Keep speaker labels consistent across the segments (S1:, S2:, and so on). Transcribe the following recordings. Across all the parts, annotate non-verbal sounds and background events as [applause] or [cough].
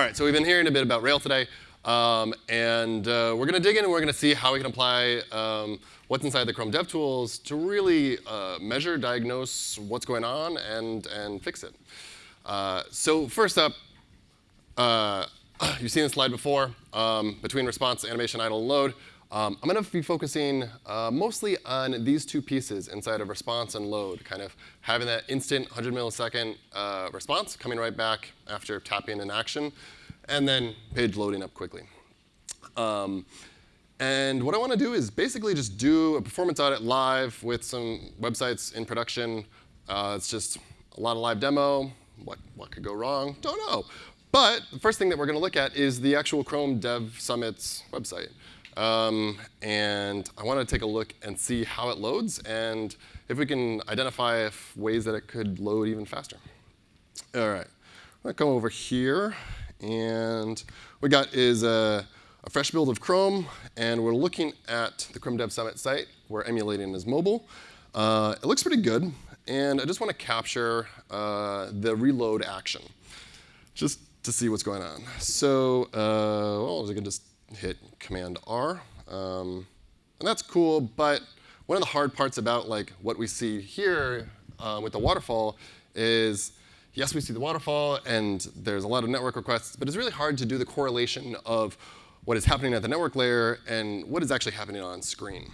S1: All right, so we've been hearing a bit about Rail today. Um, and uh, we're going to dig in and we're going to see how we can apply um, what's inside the Chrome DevTools to really uh, measure, diagnose what's going on, and, and fix it. Uh, so first up, uh, [clears throat] you've seen this slide before, um, between response, animation, idle, and load. Um, I'm going to be focusing uh, mostly on these two pieces inside of response and load, kind of having that instant 100 millisecond uh, response coming right back after tapping an action, and then page loading up quickly. Um, and what I want to do is basically just do a performance audit live with some websites in production. Uh, it's just a lot of live demo. What, what could go wrong? Don't know. But the first thing that we're going to look at is the actual Chrome Dev Summit's website. Um, and I want to take a look and see how it loads and if we can identify if ways that it could load even faster. All right, I'm going to come over here. And what we got is a, a, fresh build of Chrome. And we're looking at the Chrome Dev Summit site. We're emulating as mobile. Uh, it looks pretty good. And I just want to capture uh, the reload action just to see what's going on. So uh, well, I can just hit Command R. Um, and that's cool, but one of the hard parts about like what we see here uh, with the waterfall is, yes, we see the waterfall, and there's a lot of network requests, but it's really hard to do the correlation of what is happening at the network layer and what is actually happening on screen.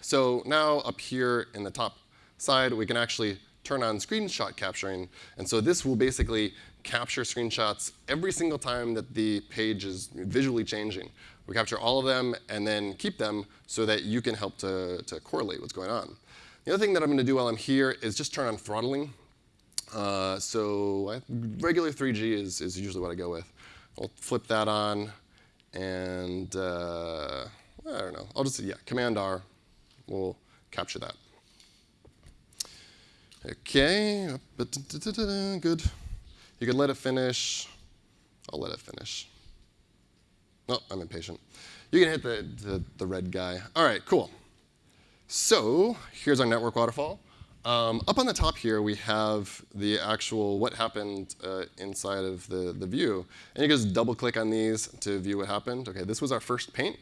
S1: So now up here in the top side, we can actually turn on screenshot capturing. And so this will basically capture screenshots every single time that the page is visually changing. We capture all of them and then keep them so that you can help to, to correlate what's going on. The other thing that I'm going to do while I'm here is just turn on throttling. Uh, so I, regular 3G is, is usually what I go with. I'll flip that on, and uh, I don't know. I'll just, yeah, Command R will capture that. OK, good. You can let it finish. I'll let it finish. Oh, I'm impatient. You can hit the, the, the red guy. All right, cool. So here's our network waterfall. Um, up on the top here, we have the actual what happened uh, inside of the, the view. And you can just double click on these to view what happened. OK, this was our first paint,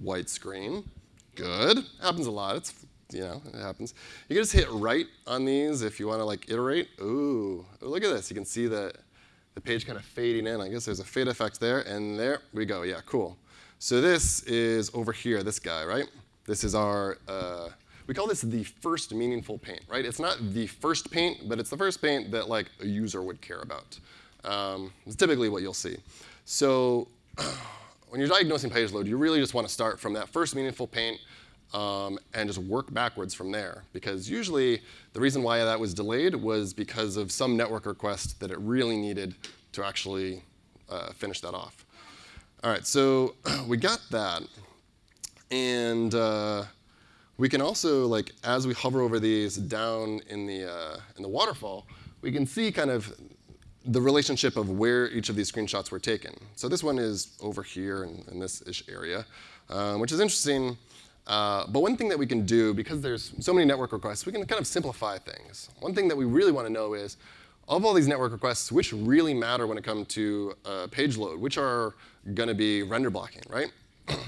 S1: white screen. Good. Happens a lot. It's, you know, it happens. You can just hit right on these if you want to like iterate. Ooh, look at this. You can see the, the page kind of fading in. I guess there's a fade effect there. And there we go. Yeah, cool. So this is over here, this guy, right? This is our, uh, we call this the first meaningful paint, right? It's not the first paint, but it's the first paint that like a user would care about. Um, it's typically what you'll see. So [clears throat] when you're diagnosing page load, you really just want to start from that first meaningful paint um, and just work backwards from there. Because usually the reason why that was delayed was because of some network request that it really needed to actually uh, finish that off. All right, so [clears throat] we got that. And uh, we can also, like, as we hover over these down in the, uh, in the waterfall, we can see kind of the relationship of where each of these screenshots were taken. So this one is over here in, in this ish area, uh, which is interesting uh, but one thing that we can do, because there's so many network requests, we can kind of simplify things. One thing that we really want to know is, of all these network requests, which really matter when it comes to uh, page load, which are going to be render blocking, right? [clears throat]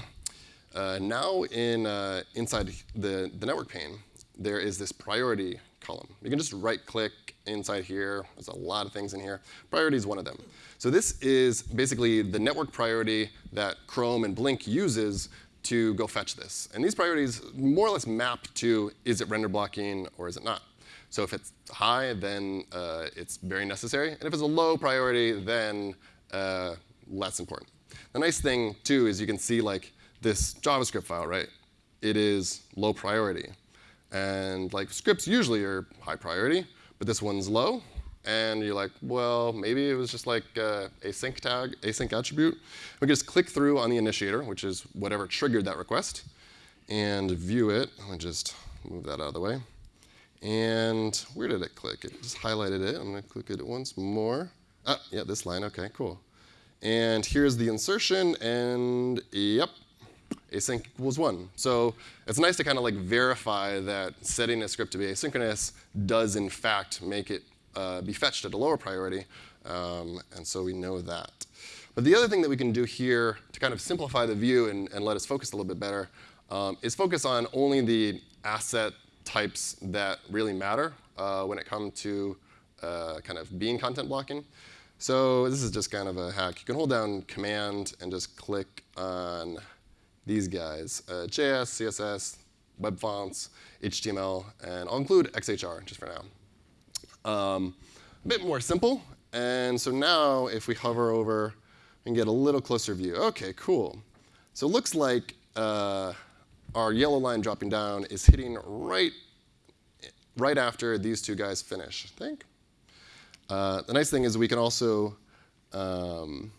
S1: uh, now in, uh, inside the, the network pane, there is this priority column. You can just right click inside here. There's a lot of things in here. Priority is one of them. So this is basically the network priority that Chrome and Blink uses to go fetch this. And these priorities more or less map to is it render blocking or is it not. So if it's high, then uh, it's very necessary. And if it's a low priority, then uh, less important. The nice thing, too, is you can see like this JavaScript file, right? It is low priority. And like scripts usually are high priority, but this one's low and you're like, well, maybe it was just like uh, async tag, async attribute. We can just click through on the initiator, which is whatever triggered that request, and view it. Let me just move that out of the way. And where did it click? It just highlighted it. I'm going to click it once more. Ah, yeah, this line. OK, cool. And here's the insertion. And yep, async equals 1. So it's nice to kind of like verify that setting a script to be asynchronous does in fact make it uh, be fetched at a lower priority. Um, and so we know that. But the other thing that we can do here to kind of simplify the view and, and let us focus a little bit better um, is focus on only the asset types that really matter uh, when it comes to uh, kind of being content blocking. So this is just kind of a hack. You can hold down Command and just click on these guys, uh, JS, CSS, web fonts, HTML, and I'll include XHR just for now. Um, a bit more simple. And so now if we hover over and get a little closer view, OK, cool. So it looks like uh, our yellow line dropping down is hitting right, right after these two guys finish, I think. Uh, the nice thing is we can also, um,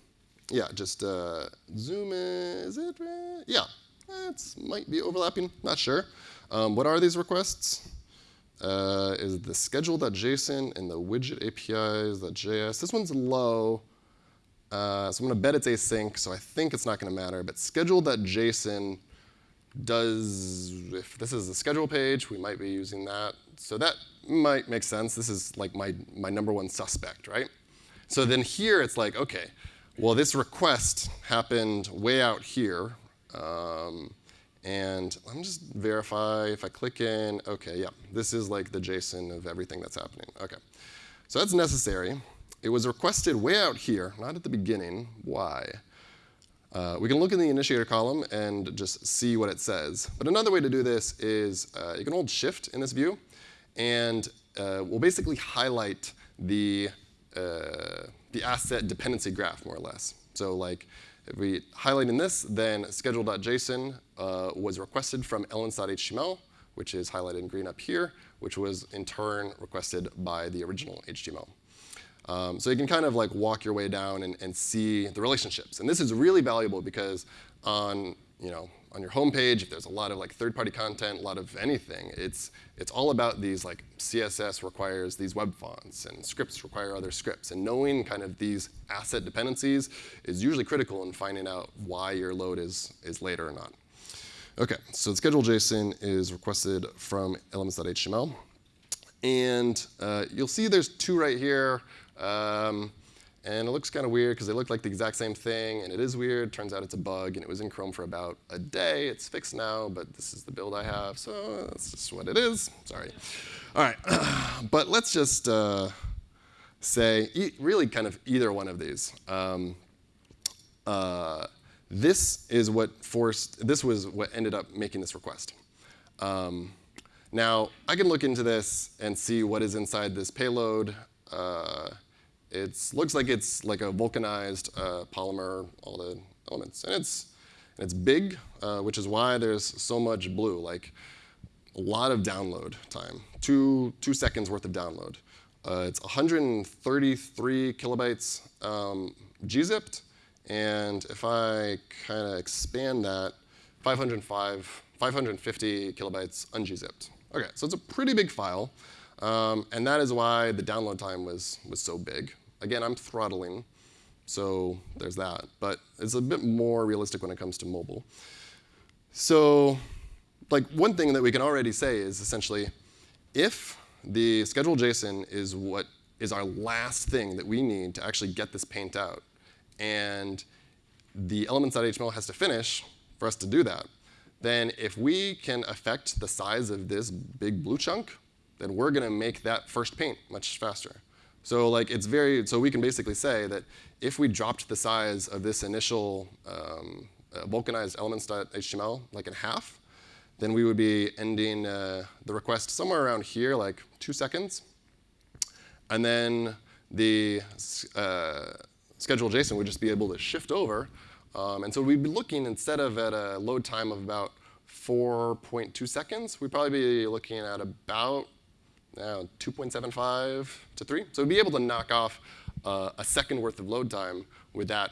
S1: yeah, just uh, zoom in. Is it? Yeah, it might be overlapping. Not sure. Um, what are these requests? Uh, is the schedule.json and the widget APIs.js. This one's low. Uh, so I'm going to bet it's async, so I think it's not going to matter. But schedule.json does, if this is the schedule page, we might be using that. So that might make sense. This is like my, my number one suspect, right? So then here it's like, OK, well, this request happened way out here. Um, and let me just verify if I click in. OK, yeah, this is like the JSON of everything that's happening. OK, so that's necessary. It was requested way out here, not at the beginning. Why? Uh, we can look in the initiator column and just see what it says. But another way to do this is uh, you can hold Shift in this view, and uh, we'll basically highlight the, uh, the asset dependency graph, more or less. So like, if we highlight in this, then schedule.json uh, was requested from elements.html, which is highlighted in green up here, which was in turn requested by the original HTML. Um, so you can kind of like walk your way down and, and see the relationships. And this is really valuable because on, you know, on your homepage, if there's a lot of like third-party content, a lot of anything, it's, it's all about these like CSS requires these web fonts and scripts require other scripts. And knowing kind of these asset dependencies is usually critical in finding out why your load is, is later or not. OK, so the schedule JSON is requested from elements.html. And uh, you'll see there's two right here. Um, and it looks kind of weird because they look like the exact same thing, and it is weird. Turns out it's a bug, and it was in Chrome for about a day. It's fixed now, but this is the build I have, so that's just what it is. Sorry. All right, [clears throat] but let's just uh, say e really kind of either one of these. Um, uh, this is what forced. This was what ended up making this request. Um, now I can look into this and see what is inside this payload. Uh, it looks like it's like a vulcanized uh, polymer, all the elements. And it's, and it's big, uh, which is why there's so much blue, like a lot of download time, two, two seconds worth of download. Uh, it's 133 kilobytes um, gzipped, and if I kind of expand that, 505, 550 kilobytes ungzipped. OK, so it's a pretty big file. Um, and that is why the download time was, was so big. Again, I'm throttling, so there's that. But it's a bit more realistic when it comes to mobile. So like one thing that we can already say is essentially, if the schedule JSON is what is our last thing that we need to actually get this paint out, and the elements.html has to finish for us to do that, then if we can affect the size of this big blue chunk, then we're going to make that first paint much faster. So like it's very, so we can basically say that if we dropped the size of this initial um, uh, vulcanized elements.html like in half, then we would be ending uh, the request somewhere around here, like two seconds. And then the uh, schedule JSON would just be able to shift over. Um, and so we'd be looking, instead of at a load time of about 4.2 seconds, we'd probably be looking at about uh, 2.75 to 3. So we'd be able to knock off uh, a second worth of load time with that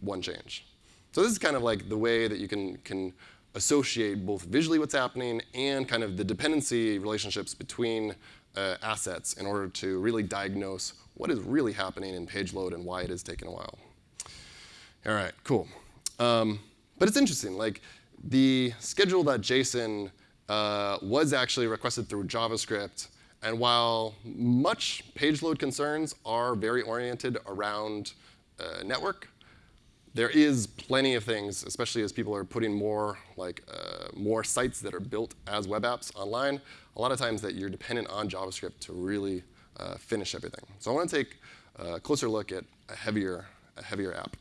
S1: one change. So this is kind of like the way that you can, can associate both visually what's happening and kind of the dependency relationships between uh, assets in order to really diagnose what is really happening in page load and why it is taking a while. All right, cool. Um, but it's interesting. Like the schedule.json uh, was actually requested through JavaScript and while much page load concerns are very oriented around uh, network, there is plenty of things, especially as people are putting more like uh, more sites that are built as web apps online. A lot of times that you're dependent on JavaScript to really uh, finish everything. So I want to take a closer look at a heavier, a heavier app.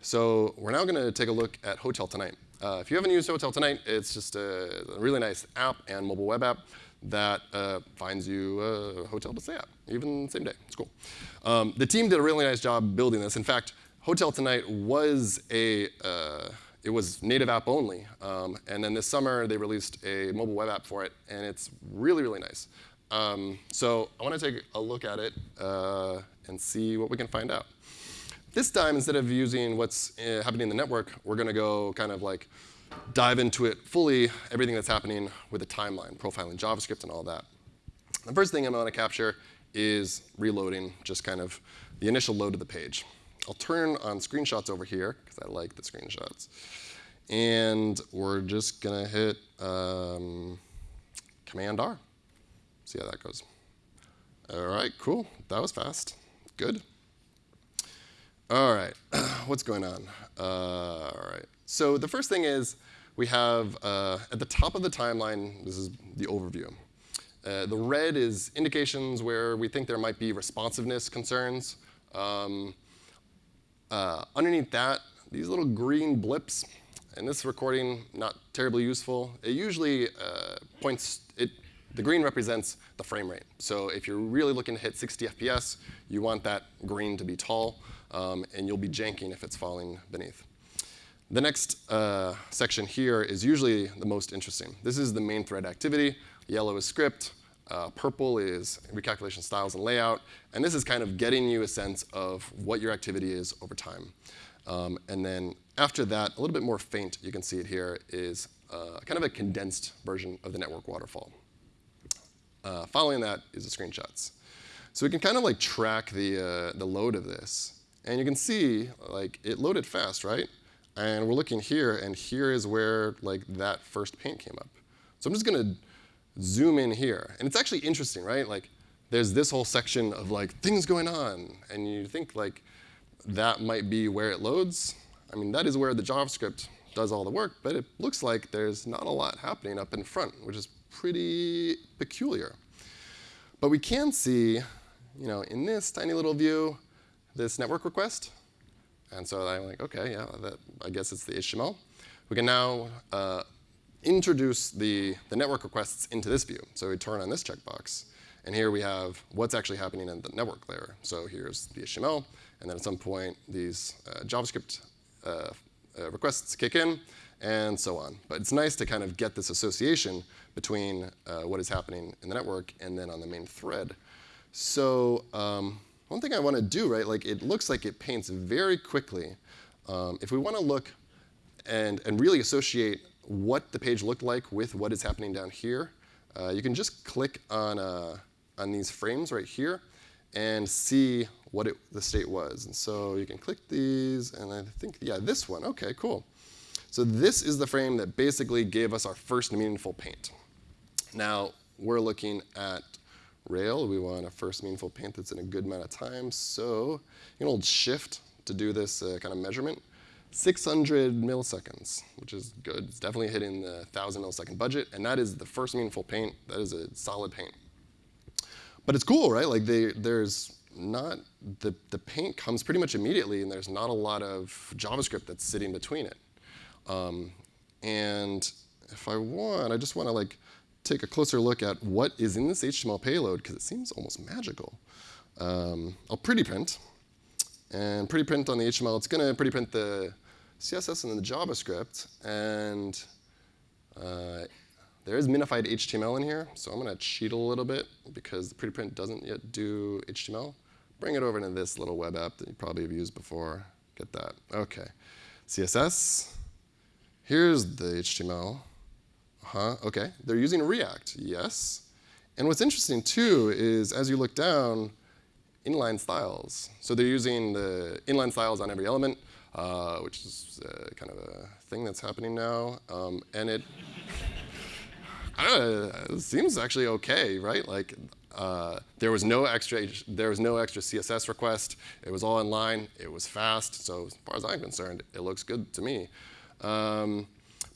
S1: So we're now going to take a look at Hotel Tonight. Uh, if you haven't used Hotel Tonight, it's just a, really nice app and mobile web app that uh, finds you a hotel to stay at, even same day. It's cool. Um, the team did a really nice job building this. In fact, Hotel Tonight was a uh, it was native app only, um, and then this summer they released a mobile web app for it, and it's really really nice. Um, so I want to take a look at it uh, and see what we can find out. This time, instead of using what's uh, happening in the network, we're going to go kind of like dive into it fully, everything that's happening with the timeline, profiling JavaScript and all that. The first thing I'm going to capture is reloading, just kind of the initial load of the page. I'll turn on screenshots over here, because I like the screenshots. And we're just going to hit um, Command R. See how that goes. All right, cool. That was fast. Good. All right, [clears throat] what's going on? Uh, all right. So the first thing is we have uh, at the top of the timeline, this is the overview. Uh, the red is indications where we think there might be responsiveness concerns. Um, uh, underneath that, these little green blips, and this recording, not terribly useful. It usually uh, points, the green represents the frame rate. So if you're really looking to hit 60 FPS, you want that green to be tall, um, and you'll be janking if it's falling beneath. The next uh, section here is usually the most interesting. This is the main thread activity. Yellow is script. Uh, purple is recalculation styles and layout. And this is kind of getting you a sense of what your activity is over time. Um, and then after that, a little bit more faint, you can see it here, is uh, kind of a condensed version of the network waterfall. Uh, following that is the screenshots. So we can kind of like track the, uh, the load of this. And you can see like it loaded fast, right? And we're looking here, and here is where like that first paint came up. So I'm just going to zoom in here. And it's actually interesting, right? Like there's this whole section of like things going on, and you think like that might be where it loads. I mean, that is where the JavaScript does all the work, but it looks like there's not a lot happening up in front, which is pretty peculiar. But we can see, you know, in this tiny little view, this network request. And so I'm like, OK, yeah, that, I guess it's the HTML. We can now uh, introduce the, the network requests into this view. So we turn on this checkbox. And here we have what's actually happening in the network layer. So here's the HTML. And then at some point, these uh, JavaScript uh, uh, requests kick in, and so on. But it's nice to kind of get this association between uh, what is happening in the network and then on the main thread. So um, one thing I want to do, right, like it looks like it paints very quickly. Um, if we want to look and, and really associate what the page looked like with what is happening down here, uh, you can just click on, uh, on these frames right here and see what it, the state was. And so you can click these, and I think, yeah, this one. OK, cool. So this is the frame that basically gave us our first meaningful paint. Now, we're looking at Rail. We want a first meaningful paint that's in a good amount of time. So you can hold Shift to do this uh, kind of measurement. 600 milliseconds, which is good. It's definitely hitting the 1,000 millisecond budget. And that is the first meaningful paint. That is a solid paint. But it's cool, right? Like they, there's not, the, the paint comes pretty much immediately, and there's not a lot of JavaScript that's sitting between it. Um, and if I want, I just want to like take a closer look at what is in this HTML payload, because it seems almost magical. Um, I'll pretty print. And pretty print on the HTML, it's going to pretty print the CSS and then the JavaScript. And uh, there is minified HTML in here, so I'm going to cheat a little bit because the pretty print doesn't yet do HTML. Bring it over to this little web app that you probably have used before. Get that. OK. CSS. Here's the HTML. Uh-huh. OK. They're using React. Yes. And what's interesting, too, is as you look down, inline styles. So they're using the inline styles on every element, uh, which is uh, kind of a thing that's happening now. Um, and it [laughs] I don't know, it seems actually OK, right? Like, Uh, there was no extra there was no extra CSS request. It was all inline. It was fast. So as far as I'm concerned, it looks good to me. Um,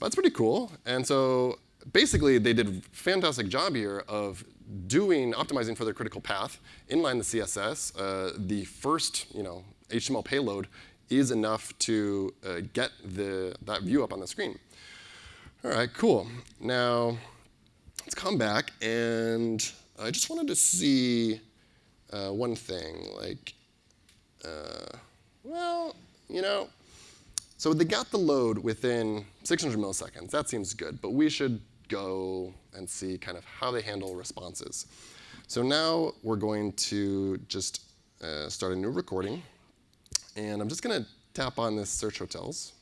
S1: that's pretty cool. And so basically, they did a fantastic job here of doing optimizing for their critical path, inline the CSS. Uh, the first you know, HTML payload is enough to uh, get the, that view up on the screen. All right, cool. Now, let's come back, and I just wanted to see uh, one thing. Like, uh, well, you know, so they got the load within 600 milliseconds. That seems good, but we should go and see kind of how they handle responses. So now we're going to just uh, start a new recording. And I'm just going to tap on this search hotels.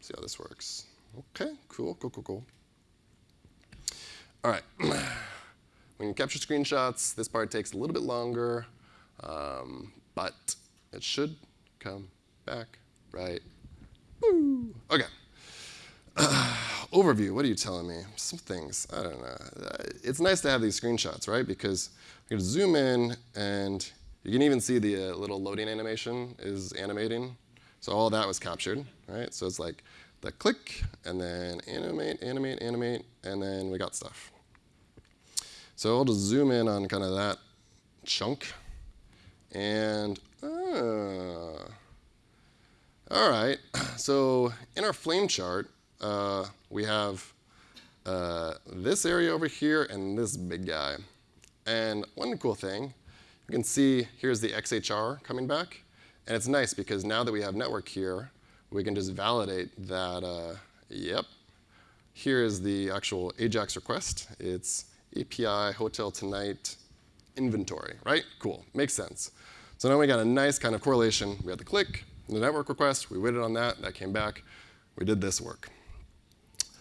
S1: See how this works. OK, cool, cool, cool, cool. All right. [clears throat] when you capture screenshots, this part takes a little bit longer, um, but it should come back right. Woo. OK. Uh, [sighs] overview, what are you telling me? Some things, I don't know. It's nice to have these screenshots, right? Because you can zoom in, and you can even see the uh, little loading animation is animating. So all that was captured, right? So it's like the click, and then animate, animate, animate, and then we got stuff. So I'll just zoom in on kind of that chunk. And, uh, all right. [clears throat] So in our flame chart, uh, we have uh, this area over here and this big guy. And one cool thing, you can see here's the XHR coming back. And it's nice because now that we have network here, we can just validate that, uh, yep, here is the actual AJAX request. It's API Hotel Tonight inventory, right? Cool, makes sense. So now we got a nice kind of correlation. We had the click, the network request, we waited on that, that came back, we did this work.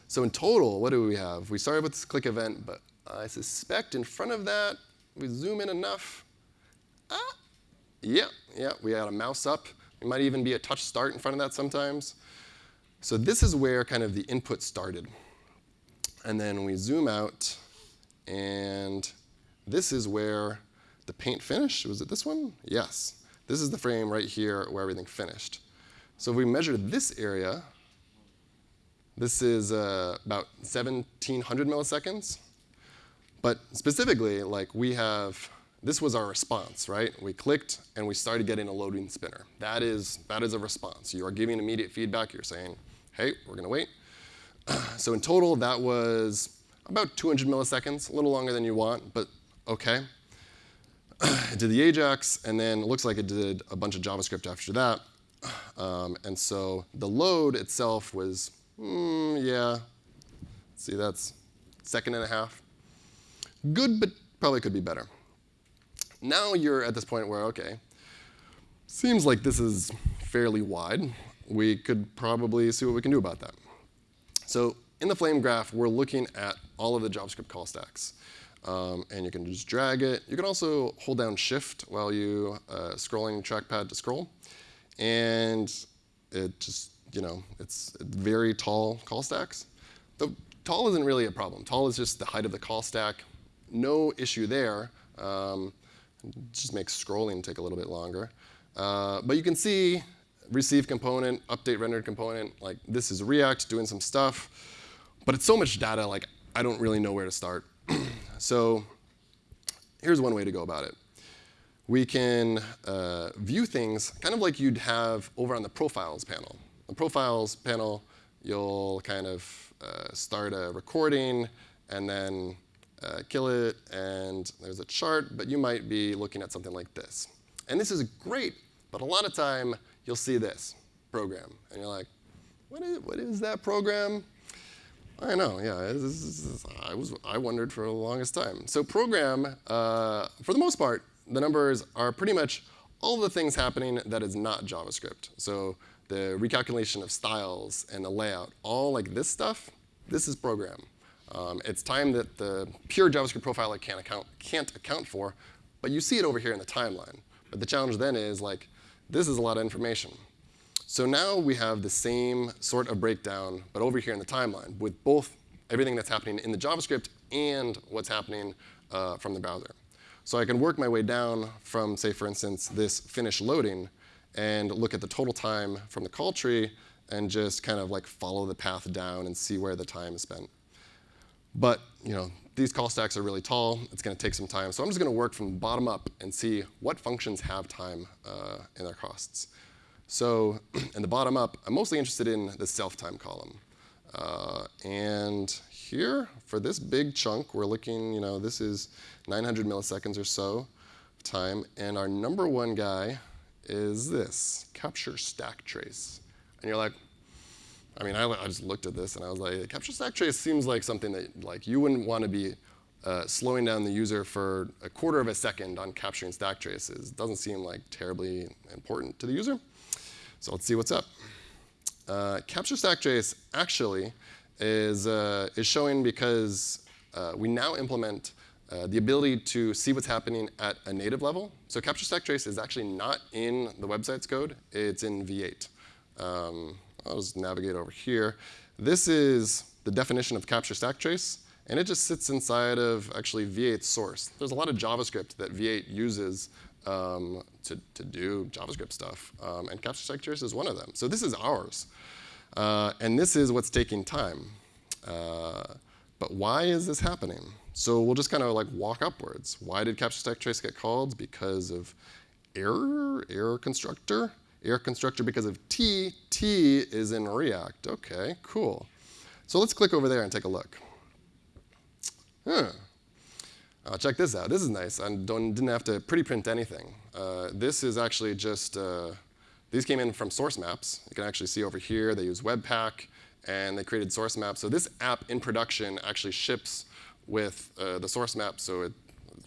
S1: So in total, what do we have? We started with this click event, but I suspect in front of that, we zoom in enough. Ah, yeah, yeah, we had a mouse up. It might even be a touch start in front of that sometimes. So this is where kind of the input started. And then we zoom out, and this is where the paint finished. Was it this one? Yes. This is the frame right here where everything finished. So if we measure this area, this is uh, about 1,700 milliseconds. But specifically, like we have, this was our response, right? We clicked and we started getting a loading spinner. That is, that is a response. You are giving immediate feedback. You're saying, hey, we're going to wait. [clears throat] so in total, that was about 200 milliseconds, a little longer than you want, but OK. [clears throat] it did the AJAX, and then it looks like it did a bunch of JavaScript after that. [clears throat] Um, and so the load itself was Mm, yeah. See, that's second and a half. Good, but probably could be better. Now you're at this point where, OK, seems like this is fairly wide. We could probably see what we can do about that. So in the flame graph, we're looking at all of the JavaScript call stacks. Um, and you can just drag it. You can also hold down Shift while you uh, scrolling trackpad to scroll. And it just you know, it's very tall call stacks. The tall isn't really a problem. Tall is just the height of the call stack. No issue there. Um, just makes scrolling take a little bit longer. Uh, but you can see receive component, update rendered component. Like this is React doing some stuff. But it's so much data, like I don't really know where to start. [clears throat] so here's one way to go about it. We can uh, view things kind of like you'd have over on the profiles panel the profiles panel, you'll kind of uh, start a recording and then uh, kill it, and there's a chart, but you might be looking at something like this. And this is great, but a lot of time you'll see this program, and you're like, what is, what is that program? I know, yeah, I, was, I wondered for the longest time. So program, uh, for the most part, the numbers are pretty much all the things happening that is not JavaScript. So the recalculation of styles and the layout, all like this stuff, this is program. Um, it's time that the pure JavaScript profiler can't account, can't account for, but you see it over here in the timeline. But the challenge then is like, this is a lot of information. So now we have the same sort of breakdown, but over here in the timeline, with both everything that's happening in the JavaScript and what's happening uh, from the browser. So I can work my way down from, say, for instance, this finish loading and look at the total time from the call tree and just kind of like follow the path down and see where the time is spent. But you know, these call stacks are really tall. It's going to take some time. So I'm just going to work from bottom up and see what functions have time uh, in their costs. So [clears throat] in the bottom up, I'm mostly interested in the self-time column. Uh, and here, for this big chunk, we're looking, you know, this is 900 milliseconds or so of time. And our number one guy is this, capture stack trace. And you're like, I mean, I, I, just looked at this and I was like, capture stack trace seems like something that like you wouldn't want to be uh, slowing down the user for a quarter of a second on capturing stack traces. It doesn't seem like terribly important to the user. So let's see what's up. Uh, capture stack trace actually is, uh, is showing because uh, we now implement uh, the ability to see what's happening at a native level. So capture stack trace is actually not in the website's code. It's in V8. Um, I'll just navigate over here. This is the definition of capture stack trace. And it just sits inside of actually V8 source. There's a lot of JavaScript that V8 uses um, to, to do JavaScript stuff. Um, and capture trace is one of them. So this is ours. Uh, and this is what's taking time. Uh, but why is this happening? So we'll just kind of like walk upwards. Why did capture stack trace get called? Because of error, error constructor. Error constructor because of T. T is in React. OK, cool. So let's click over there and take a look. Huh. Uh, check this out. This is nice. I didn't have to pretty print anything. Uh, this is actually just, uh, these came in from source maps. You can actually see over here they use Webpack, and they created source maps. So this app in production actually ships with uh, the source map, so it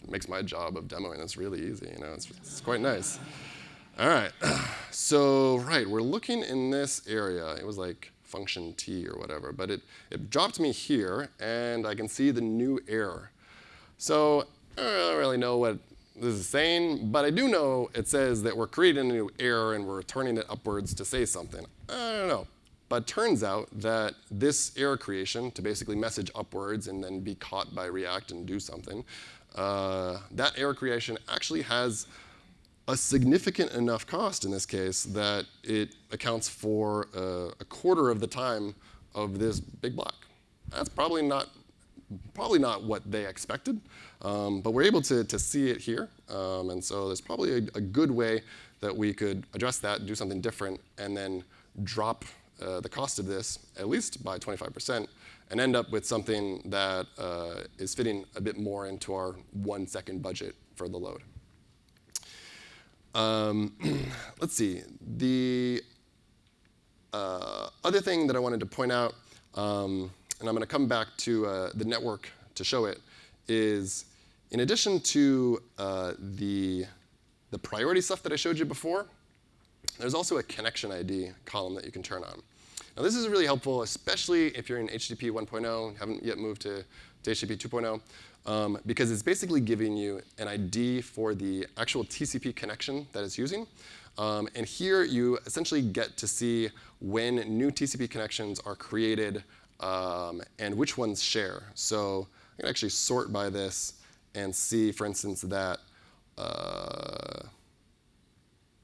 S1: makes my job of demoing this really easy. You know, it's, it's quite nice. All right, [clears throat] so right, we're looking in this area. It was like function t or whatever, but it, it dropped me here, and I can see the new error. So I don't really know what this is saying, but I do know it says that we're creating a new error and we're returning it upwards to say something. I don't know. But turns out that this error creation, to basically message upwards and then be caught by React and do something, uh, that error creation actually has a significant enough cost in this case that it accounts for uh, a quarter of the time of this big block. That's probably not probably not what they expected, um, but we're able to, to see it here. Um, and so there's probably a, a, good way that we could address that, do something different, and then drop uh, the cost of this at least by 25% and end up with something that uh, is fitting a bit more into our one second budget for the load. Um, [clears throat] let's see. The uh, other thing that I wanted to point out um, and I'm going to come back to uh, the network to show it, is in addition to uh, the, the priority stuff that I showed you before, there's also a connection ID column that you can turn on. Now this is really helpful, especially if you're in HTTP 1.0, haven't yet moved to, to HTTP 2.0, um, because it's basically giving you an ID for the actual TCP connection that it's using. Um, and here you essentially get to see when new TCP connections are created um, and which ones share. So I can actually sort by this and see, for instance, that uh,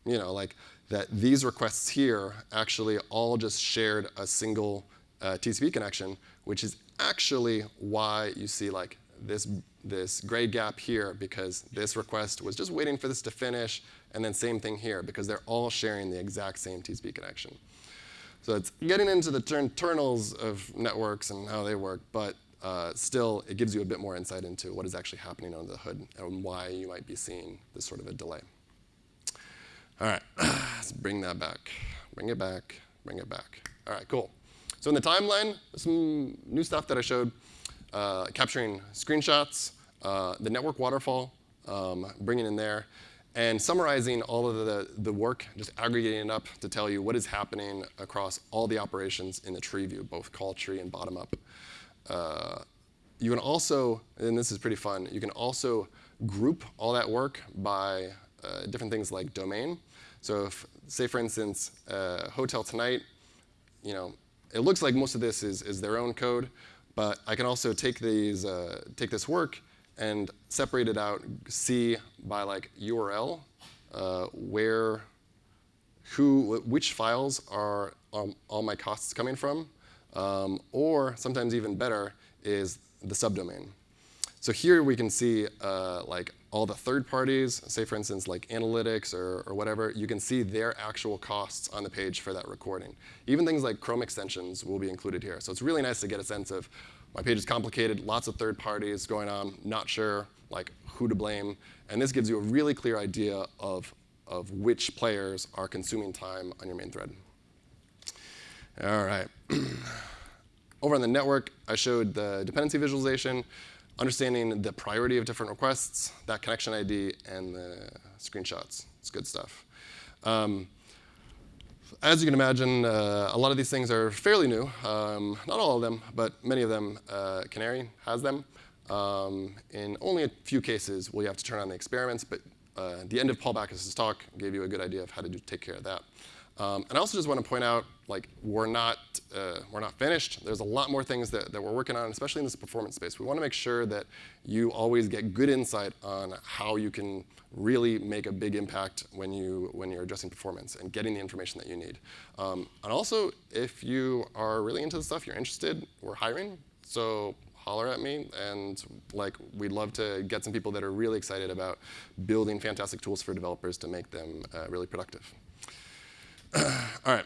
S1: you know, like that these requests here actually all just shared a single uh, TCP connection, which is actually why you see like this, this gray gap here, because this request was just waiting for this to finish, and then same thing here, because they're all sharing the exact same TCP connection. So it's getting into the internals of networks and how they work, but uh, still, it gives you a bit more insight into what is actually happening under the hood and why you might be seeing this sort of a delay. All right, [clears throat] let's bring that back. Bring it back, bring it back. All right, cool. So in the timeline, some new stuff that I showed, uh, capturing screenshots, uh, the network waterfall, um, bringing in there and summarizing all of the, the work, just aggregating it up to tell you what is happening across all the operations in the tree view, both call tree and bottom up. Uh, you can also, and this is pretty fun, you can also group all that work by uh, different things like domain. So if, say for instance, uh, Hotel Tonight, you know, it looks like most of this is, is their own code, but I can also take, these, uh, take this work and separate it out, see by like URL uh, where, who, which files are um, all my costs coming from, um, or sometimes even better is the subdomain. So here we can see uh, like all the third parties, say for instance like analytics or, or whatever, you can see their actual costs on the page for that recording. Even things like Chrome extensions will be included here. So it's really nice to get a sense of my page is complicated, lots of third parties going on, not sure like who to blame. And this gives you a really clear idea of, of which players are consuming time on your main thread. All right. [clears throat] Over on the network, I showed the dependency visualization, understanding the priority of different requests, that connection ID, and the screenshots. It's good stuff. Um, as you can imagine, uh, a lot of these things are fairly new. Um, not all of them, but many of them, uh, Canary has them. Um, in only a few cases will you have to turn on the experiments, but uh, the end of Paul Bakaus's talk gave you a good idea of how to do, take care of that. Um, and I also just want to point out, like, we're not, uh, we're not finished. There's a lot more things that, that we're working on, especially in this performance space. We want to make sure that you always get good insight on how you can really make a big impact when, you, when you're addressing performance and getting the information that you need. Um, and also, if you are really into this stuff, you're interested, we're hiring. So holler at me, and like we'd love to get some people that are really excited about building fantastic tools for developers to make them uh, really productive. [clears throat] all right.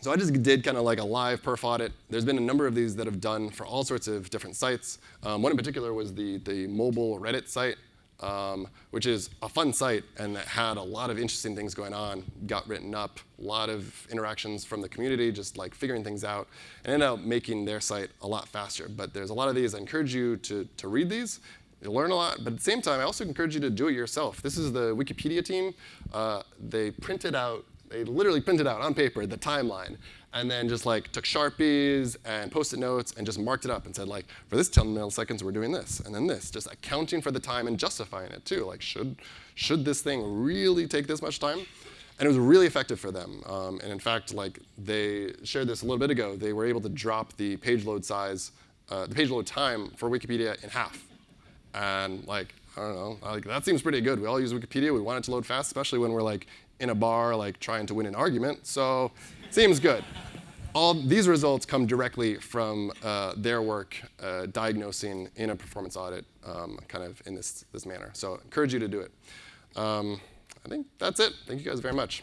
S1: So I just did kind of like a live perf audit. There's been a number of these that have done for all sorts of different sites. Um, one in particular was the, the mobile Reddit site, um, which is a fun site and that had a lot of interesting things going on, got written up, a lot of interactions from the community, just like figuring things out, and ended up making their site a lot faster. But there's a lot of these. I encourage you to, to read these. You'll learn a lot, but at the same time, I also encourage you to do it yourself. This is the Wikipedia team. Uh, they printed out they literally printed out on paper the timeline and then just like took Sharpies and post-it notes and just marked it up and said like, for this 10 milliseconds, we're doing this, and then this, just accounting for the time and justifying it too. Like, should, should this thing really take this much time? And it was really effective for them. Um, and in fact, like they shared this a little bit ago, they were able to drop the page load size, uh, the page load time for Wikipedia in half. And like, I don't know, like that seems pretty good. We all use Wikipedia. We want it to load fast, especially when we're like in a bar like trying to win an argument. So seems good. All these results come directly from uh, their work uh, diagnosing in a performance audit um, kind of in this, this manner. So I encourage you to do it. Um, I think that's it. Thank you guys very much.